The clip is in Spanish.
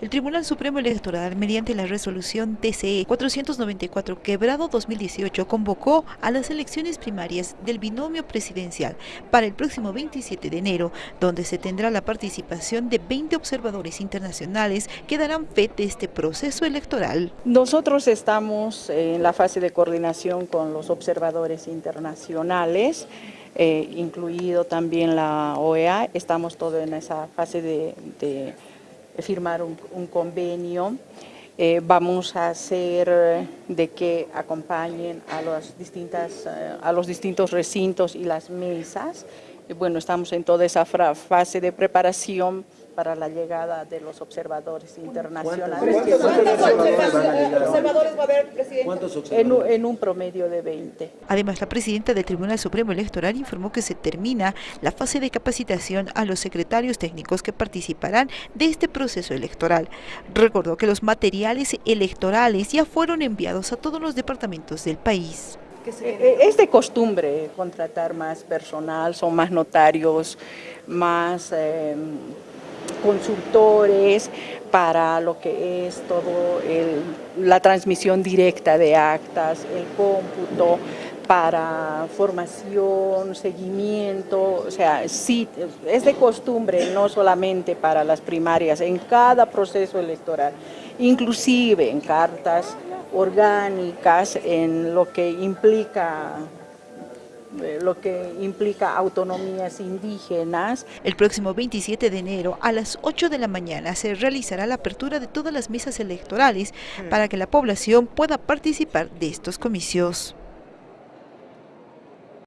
El Tribunal Supremo Electoral, mediante la resolución TCE 494 quebrado 2018, convocó a las elecciones primarias del binomio presidencial para el próximo 27 de enero, donde se tendrá la participación de 20 observadores internacionales que darán fe de este proceso electoral. Nosotros estamos en la fase de coordinación con los observadores internacionales, eh, incluido también la OEA, estamos todos en esa fase de firmar un, convenio. Eh, vamos a hacer de que acompañen a, las distintas, eh, a los distintos recintos y las mesas. bueno, estamos en toda esa fase de preparación para la llegada de los observadores internacionales. ¿Cuántos, observadores va a haber, presidente? En, en, un promedio de 20. Además, la presidenta del Tribunal Supremo Electoral informó que se termina la fase de capacitación a los secretarios técnicos que participarán de este proceso electoral. Recordó que los materiales electorales ya fueron enviados a todos los departamentos del país. Es de costumbre contratar más personal, son más notarios, más... Eh, consultores para lo que es todo la transmisión directa de actas, el cómputo, para formación, seguimiento, o sea, sí, es de costumbre, no solamente para las primarias, en cada proceso electoral, inclusive en cartas orgánicas, en lo que implica lo que implica autonomías indígenas. El próximo 27 de enero a las 8 de la mañana se realizará la apertura de todas las mesas electorales para que la población pueda participar de estos comicios.